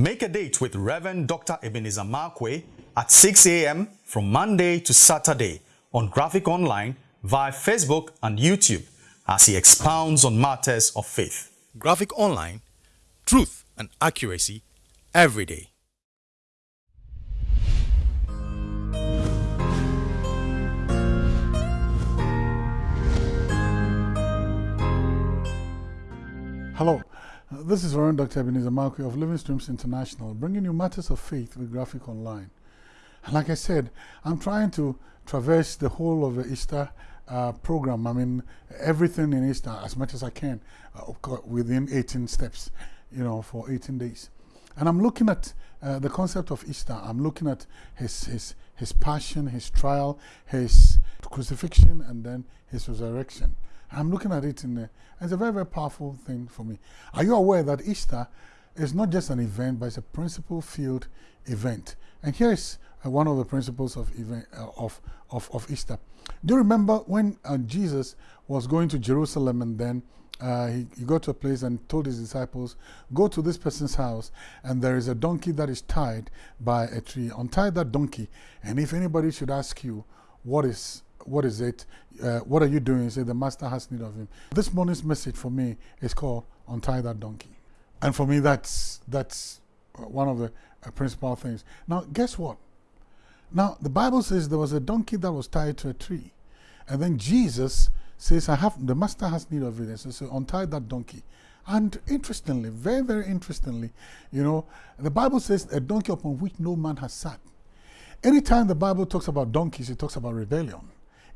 Make a date with Reverend Dr. Ebenezer Markwei at 6 a.m. from Monday to Saturday on Graphic Online via Facebook and YouTube as he expounds on matters of faith. Graphic Online, truth and accuracy every day. Hello, this is Reverend Dr. Ebenezer Markwei of Living Streams International, bringing you matters of faith with Graphic Online. And like I said, I'm trying to traverse the whole of the Easter uh, program. I mean, everything in Easter as much as I can, uh, within 18 steps, you know, for 18 days. And I'm looking at uh, the concept of Easter. I'm looking at his, his, his passion, his trial, his crucifixion, and then his resurrection. I'm looking at it in the, it's a very, very powerful thing for me. Are you aware that Easter is not just an event, but it's a principle filled event? And here is uh, one of the principles of, event, uh, of, of, of Easter. Do you remember when uh, Jesus was going to Jerusalem and then uh, he, he got to a place and told his disciples, Go to this person's house, and there is a donkey that is tied by a tree. Untie that donkey, and if anybody should ask you, What is what is it? Uh, what are you doing? Said, the master has need of him. This morning's message for me is called Untie That Donkey. And for me, that's, that's one of the uh, principal things. Now, guess what? Now, the Bible says there was a donkey that was tied to a tree. And then Jesus says, I have, the master has need of it. So, so untie that donkey. And interestingly, very, very interestingly, you know, the Bible says a donkey upon which no man has sat. Anytime the Bible talks about donkeys, it talks about rebellion.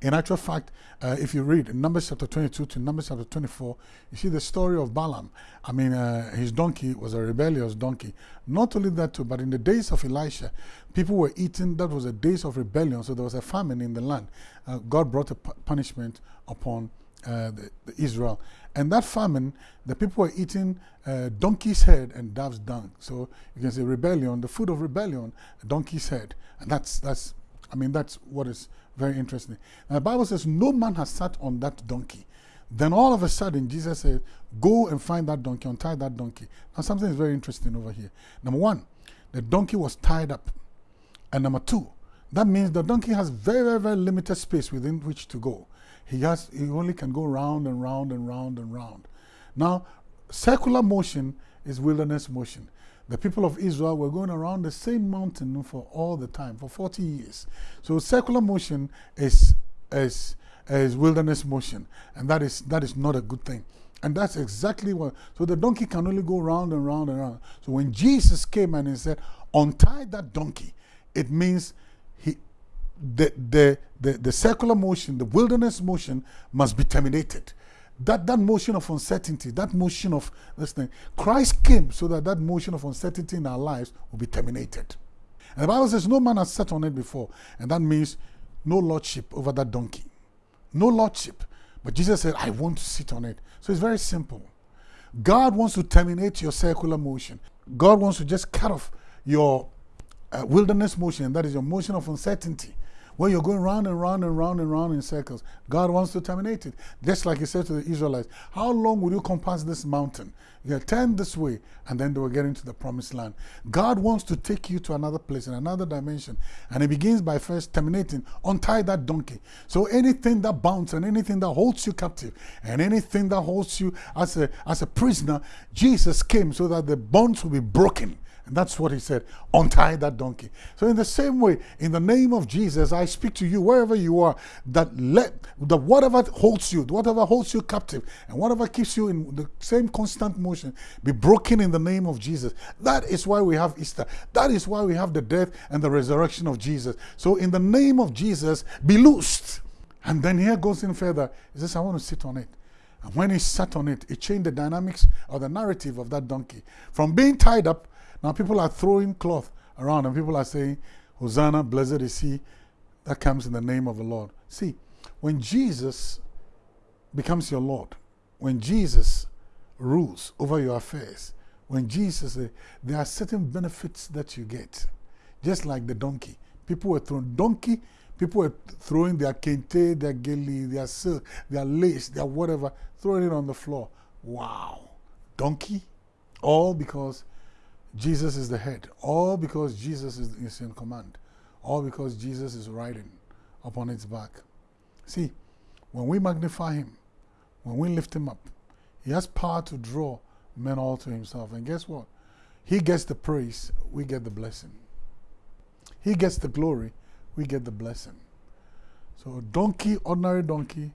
In actual fact, uh, if you read Numbers chapter 22 to Numbers chapter 24, you see the story of Balaam. I mean, uh, his donkey was a rebellious donkey. Not only that too, but in the days of Elisha, people were eating, that was the days of rebellion, so there was a famine in the land. Uh, God brought a punishment upon uh, the, the Israel. And that famine, the people were eating uh, donkey's head and dove's dung. So you can say rebellion, the food of rebellion, donkey's head. And that's, that's I mean, that's what is very interesting. Now, the Bible says, No man has sat on that donkey. Then all of a sudden, Jesus said, Go and find that donkey, untie that donkey. Now, something is very interesting over here. Number one, the donkey was tied up. And number two, that means the donkey has very, very, very limited space within which to go. He, has, he only can go round and round and round and round. Now, circular motion is wilderness motion. The people of Israel were going around the same mountain for all the time, for 40 years. So circular motion is, is, is wilderness motion, and that is, that is not a good thing. And that's exactly what, so the donkey can only go round and round and round. So when Jesus came and he said, untie that donkey, it means he, the, the, the, the circular motion, the wilderness motion must be terminated that, that motion of uncertainty, that motion of this thing, Christ came so that that motion of uncertainty in our lives will be terminated. And the Bible says no man has sat on it before. And that means no lordship over that donkey. No lordship. But Jesus said, I want to sit on it. So it's very simple. God wants to terminate your circular motion. God wants to just cut off your uh, wilderness motion, that is your motion of uncertainty where you're going round and round and round and round in circles. God wants to terminate it. Just like he said to the Israelites, how long will you compass this mountain? You turn this way, and then they will get into the promised land. God wants to take you to another place, in another dimension. And he begins by first terminating, untie that donkey. So anything that bounds and anything that holds you captive, and anything that holds you as a, as a prisoner, Jesus came so that the bonds will be broken and that's what he said, untie that donkey. So in the same way, in the name of Jesus, I speak to you wherever you are, that let the whatever holds you, whatever holds you captive, and whatever keeps you in the same constant motion, be broken in the name of Jesus. That is why we have Easter. That is why we have the death and the resurrection of Jesus. So in the name of Jesus, be loosed. And then here goes in further. He says, I want to sit on it. And when he sat on it, it changed the dynamics or the narrative of that donkey. From being tied up now people are throwing cloth around and people are saying, Hosanna, blessed is he that comes in the name of the Lord. See, when Jesus becomes your Lord, when Jesus rules over your affairs, when Jesus, uh, there are certain benefits that you get. Just like the donkey. People were throwing donkey, people were throwing their kente, their gele, their silk, their lace, their whatever, throwing it on the floor. Wow. Donkey? All because Jesus is the head, all because Jesus is, is in command, all because Jesus is riding upon its back. See, when we magnify him, when we lift him up, he has power to draw men all to himself. And guess what? He gets the praise, we get the blessing. He gets the glory, we get the blessing. So donkey, ordinary donkey,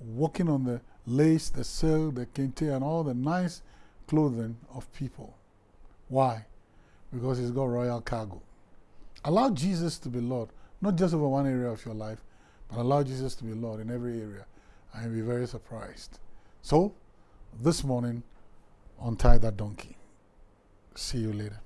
walking on the lace, the silk, the kente, and all the nice clothing of people. Why? Because he's got royal cargo. Allow Jesus to be Lord, not just over one area of your life, but allow Jesus to be Lord in every area, and you'll be very surprised. So, this morning, untie that donkey. See you later.